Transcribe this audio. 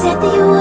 said that you were